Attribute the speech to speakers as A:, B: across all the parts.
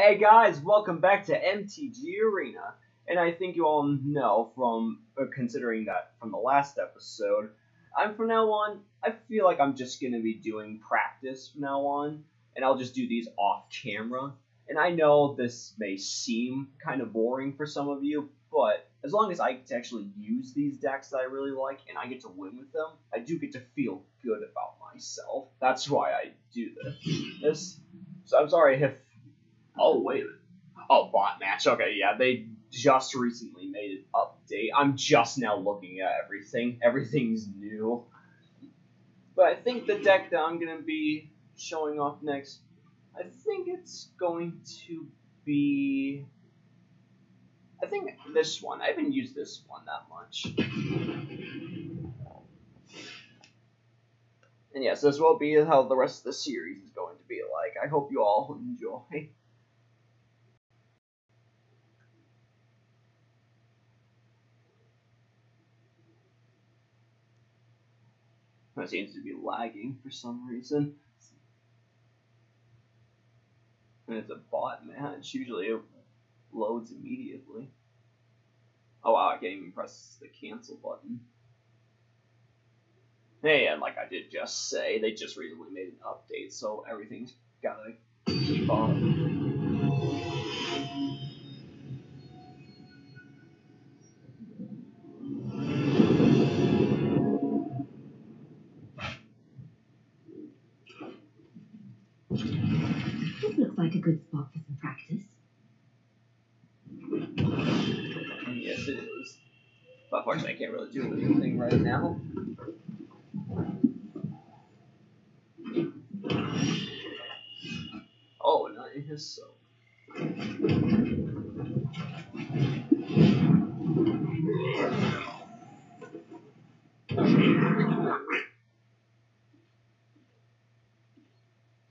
A: Hey guys, welcome back to MTG Arena. And I think you all know from uh, considering that from the last episode, I'm from now on, I feel like I'm just going to be doing practice from now on, and I'll just do these off camera. And I know this may seem kind of boring for some of you, but as long as I get to actually use these decks that I really like and I get to win with them, I do get to feel good about myself. That's why I do this. This. So I'm sorry if. Oh wait. Oh, bot match. Okay, yeah, they just recently made an update. I'm just now looking at everything. Everything's new. But I think the deck that I'm gonna be showing off next, I think it's going to be. I think this one. I haven't used this one that much. And yes, this will be how the rest of the series is going to be like. I hope you all enjoy. It seems to be lagging for some reason. And it's a bot match. Usually it loads immediately. Oh wow, I can't even press the cancel button. Hey, and like I did just say, they just recently made an update, so everything's gotta keep on. Unfortunately, I can't really do anything right now. Oh, nice. So.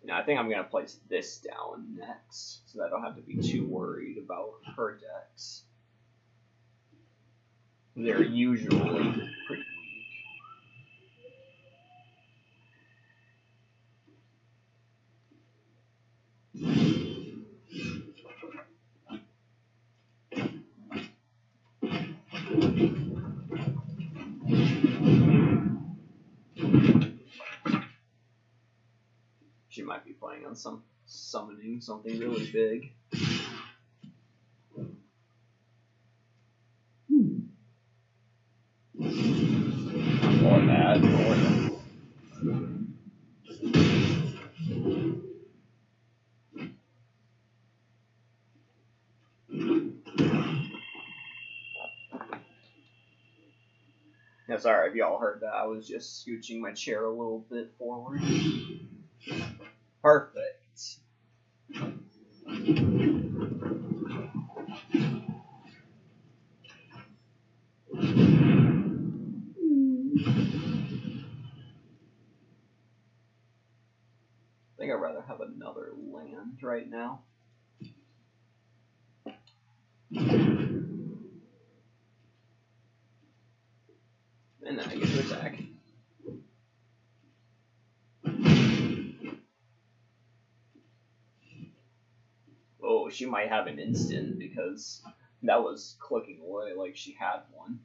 A: Now, I think I'm going to place this down next, so that I don't have to be too worried about her decks. They're usually pretty weak. She might be playing on some summoning something really big. Sorry if y'all heard that. I was just scooching my chair a little bit forward. Perfect. I think I'd rather have another land right now. And then I get to attack. Oh, she might have an instant because that was clicking away like she had one.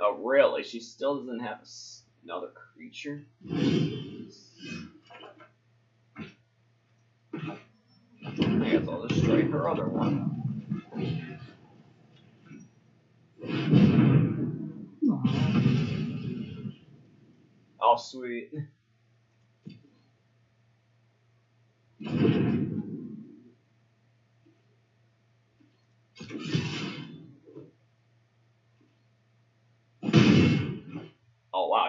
A: Oh, really? She still doesn't have another creature? I guess I'll destroy her other one.
B: Aw.
A: Oh, sweet.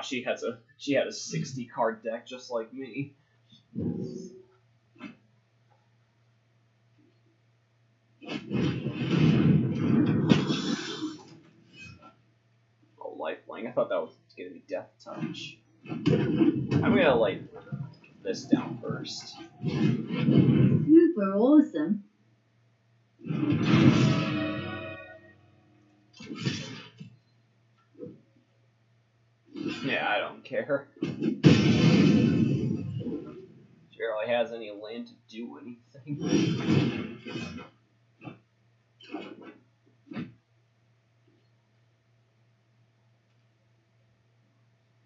A: She has a she had a sixty card deck just like me. Oh, lifelink. I thought that was gonna be death touch. I'm gonna like this down first.
B: Super awesome.
A: Care. really has any land to do anything.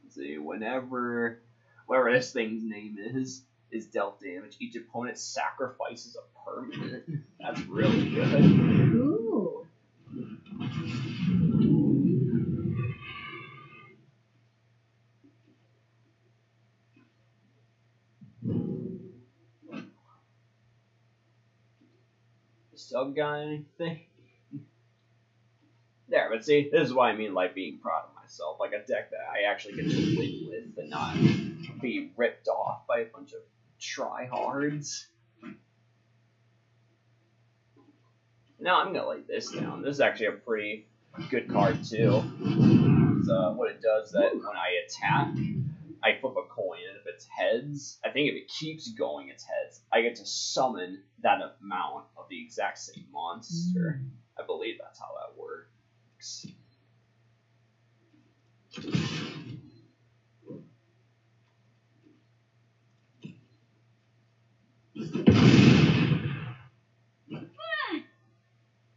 A: Let's see, whenever whatever this thing's name is is dealt damage, each opponent sacrifices a permanent. That's really good.
B: Ooh.
A: Got anything? There, but see, this is what I mean like being proud of myself. Like a deck that I actually get to win with and not be ripped off by a bunch of tryhards. Now I'm gonna lay this down. This is actually a pretty good card too. So what it does that when I attack, I flip a coin, and if it's heads, I think if it keeps going, it's heads. I get to summon that amount of the exact same monster. Hmm. I believe that's how that works.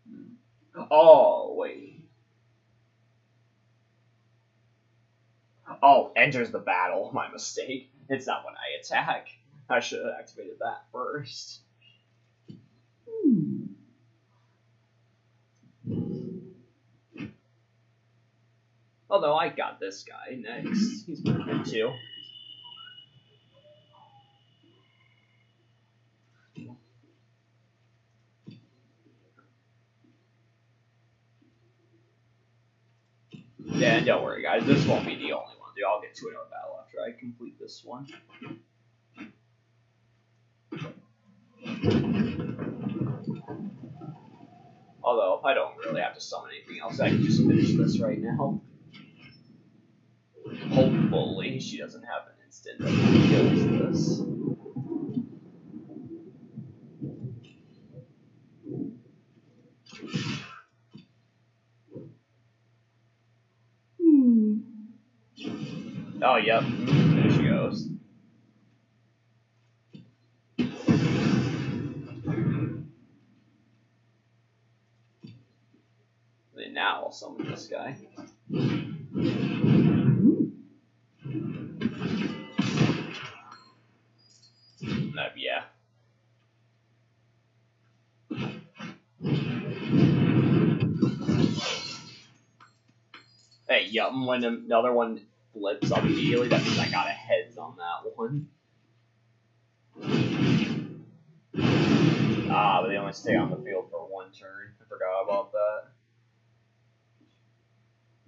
A: Hmm. Oh wait. Oh, enters the battle. My mistake. It's not when I attack. I should have activated that first.
B: Hmm.
A: Although I got this guy next. He's good too. Yeah, don't worry, guys. This won't be the only one. Dude, I'll get to another battle after I complete this one. Although, I don't really have to summon anything else. I can just finish this right now. Hopefully, she doesn't have an instant that kills this.
B: Hmm.
A: Oh, yep. I'll this guy. Uh, yeah. Hey, yep, when another one flips up immediately, that means I got a heads on that one. Ah, but they only stay on the field for one turn. I forgot about that.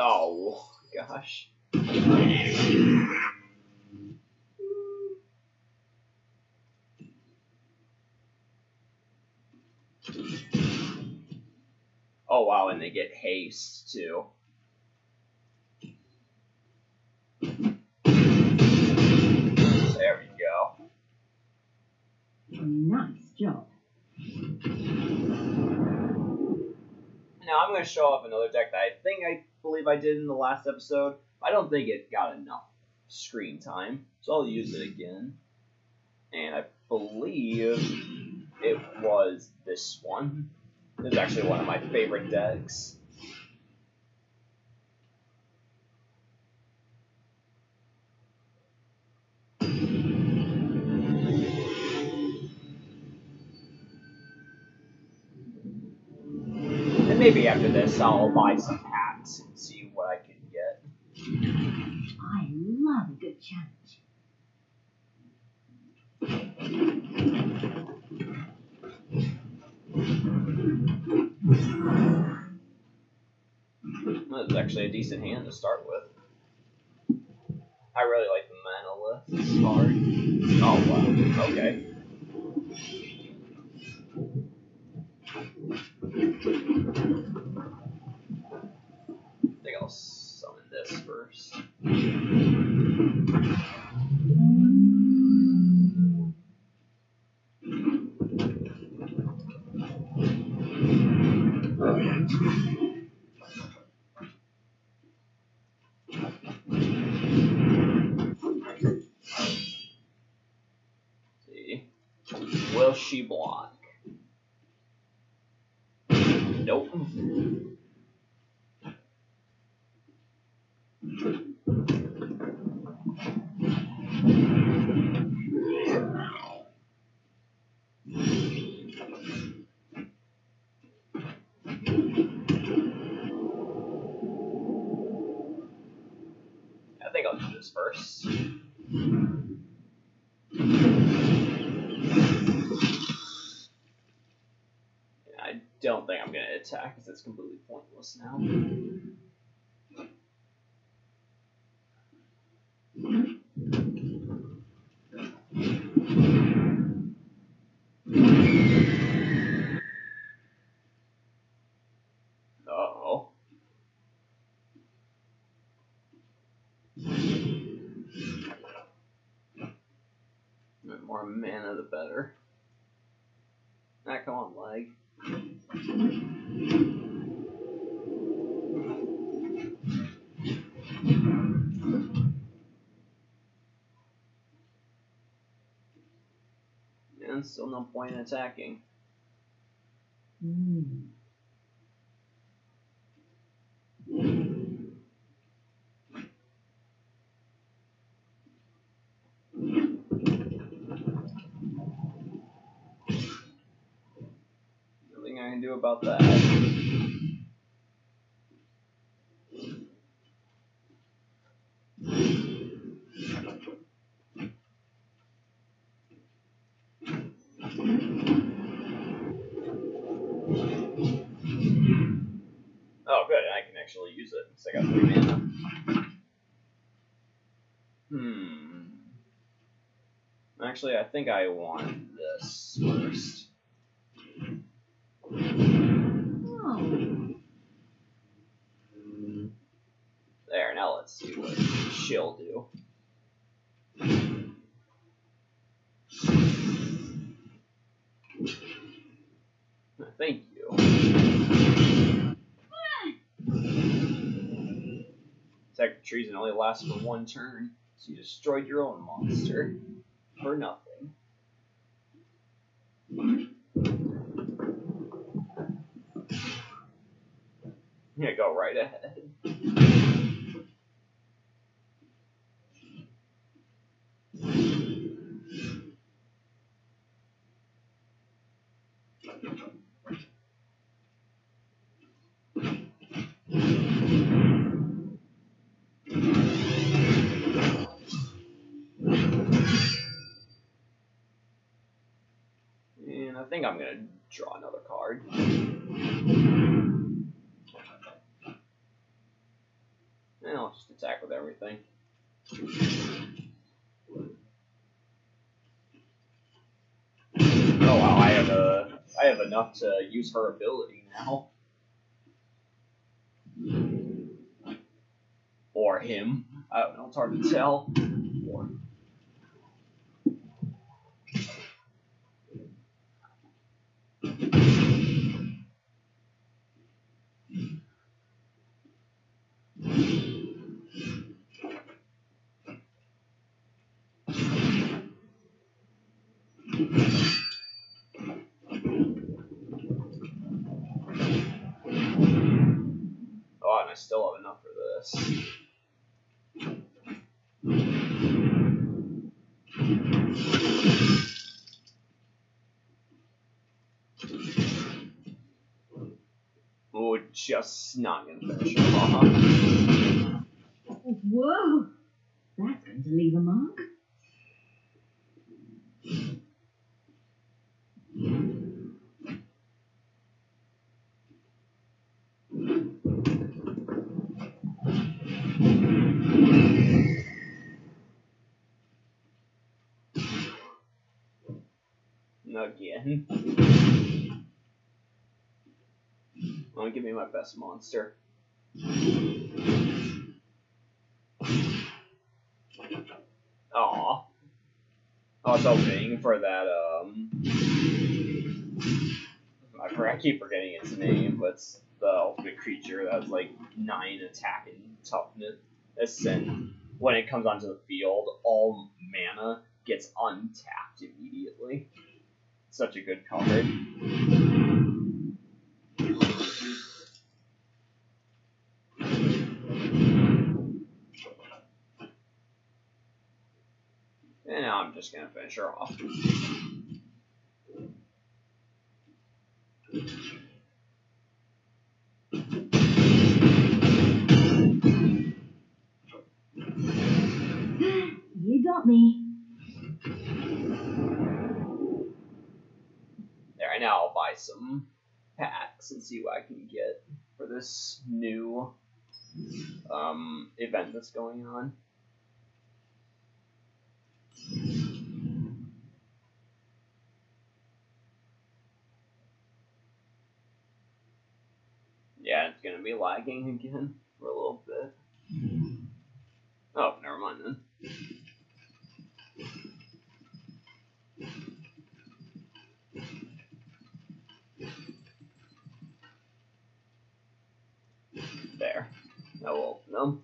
A: Oh, gosh. Oh, wow, and they get haste, too. There we go.
B: Nice job.
A: Now I'm going to show off another deck that I think I believe I did in the last episode. I don't think it got enough screen time, so I'll use it again. And I believe it was this one. This is actually one of my favorite decks. Maybe after this, I'll buy some hats and see what I can get.
B: I love a good challenge.
A: That's actually a decent hand to start with. I really like list card. Oh wow, okay. I think I'll summon this first. Will she blot? Nope. Hmm. I think I'll do this first. Yeah, I don't think I'm gonna attack because it's completely pointless now. The more mana, the better. Still no point in attacking.
B: Hmm.
A: Nothing I can do about that. Oh, good. I can actually use it because I got three mana. Hmm. Actually, I think I want this first.
B: Oh.
A: There, now let's see what she'll do. Thank you. Attack and only lasts for one turn, so you destroyed your own monster for nothing. Yeah, go right ahead. Think I'm gonna draw another card. And I'll just attack with everything. Oh wow, I have a I have enough to use her ability now. Or him. I don't know, it's hard to tell. Or Oh, and I for this. Oh, just not gonna finish it off.
B: Whoa. That's going to leave a mark.
A: Again. To give me my best monster? Aw. I was hoping for that, um. I, keep forgetting its name, but it's the ultimate creature that has like nine attack and toughness, and when it comes onto the field, all mana gets untapped immediately. Such a good card. And now I'm just gonna finish her off. Some packs and see what I can get for this new um, event that's going on. Yeah, it's gonna be lagging again for a little bit. Oh, never mind then. There. We'll open them.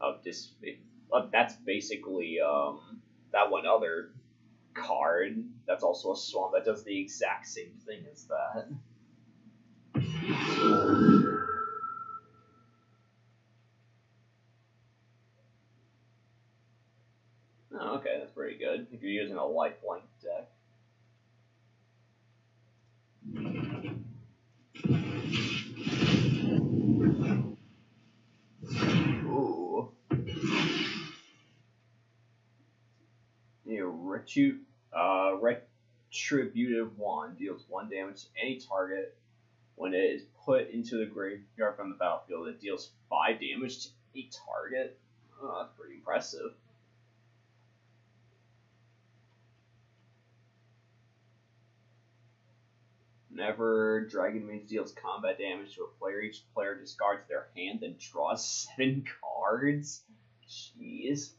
A: Oh, this. Uh, that's basically um that one other card. That's also a swamp that does the exact same thing as that. Oh, okay, pretty good. If you're using a lifelink deck. Ooh. Retu- uh, retributive wand deals one damage to any target when it is put into the graveyard from the battlefield. It deals five damage to a target. Oh, that's pretty impressive. Whenever Dragon Mage deals combat damage to a player, each player discards their hand and draws seven cards. Jeez.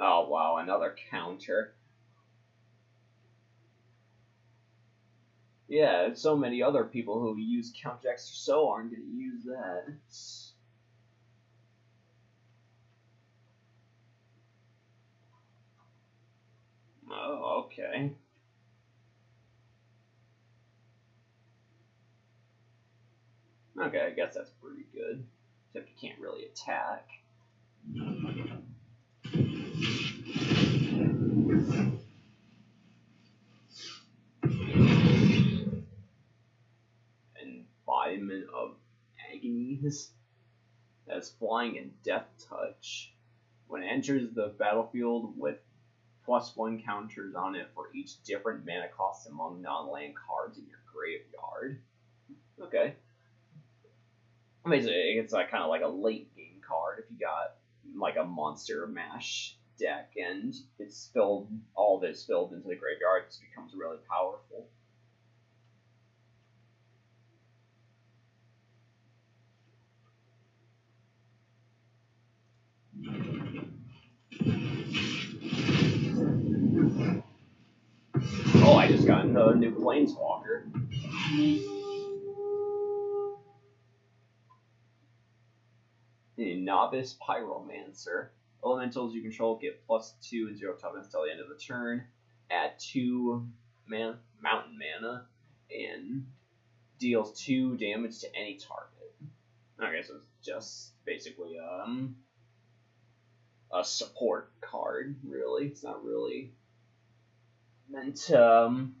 A: Oh wow, another counter. Yeah, so many other people who use Count Extra So aren't going to use that. Oh, okay. Okay, I guess that's pretty good. Except you can't really attack. Embodiment of Agonies. That's flying and death touch. When it enters the battlefield with plus one counters on it for each different mana cost among non-land cards in your graveyard. Okay. Basically, it's like kind of like a late game card if you got like a monster mash deck and it's filled, all it's filled into the graveyard. It becomes really powerful. Just got a new Planeswalker. A Novice Pyromancer. Elementals you control get plus two and zero toughness until the end of the turn. Add two man mountain mana and deals two damage to any target. Okay, so it's just basically um a support card, really. It's not really meant um,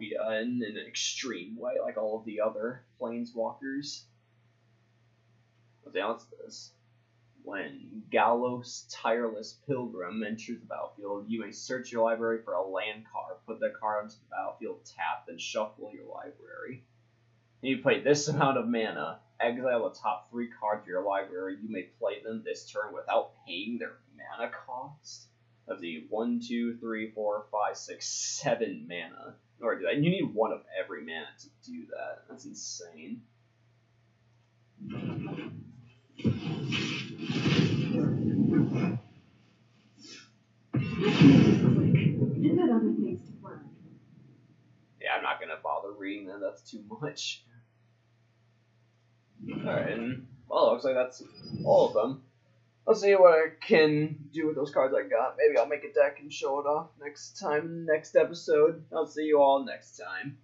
A: you uh, in, an extreme way, like all of the other planeswalkers. Hell is this? When Golos Tireless Pilgrim enters the battlefield, you may search your library for a land card, put the card onto the battlefield, tap, then shuffle your library. And you play this amount of mana, exile the top three cards of your library, you may play them this turn without paying their mana cost. Let's see, one, two, three, four, five, six, seven mana in order to do that. You need one of every mana to do that. That's insane. Yeah, I'm not gonna bother reading that. That's too much. Alright, well, looks like that's all of them. Let's see what I can do with those cards I got. Maybe I'll make a deck and show it off next time, next episode. I'll see you all next time.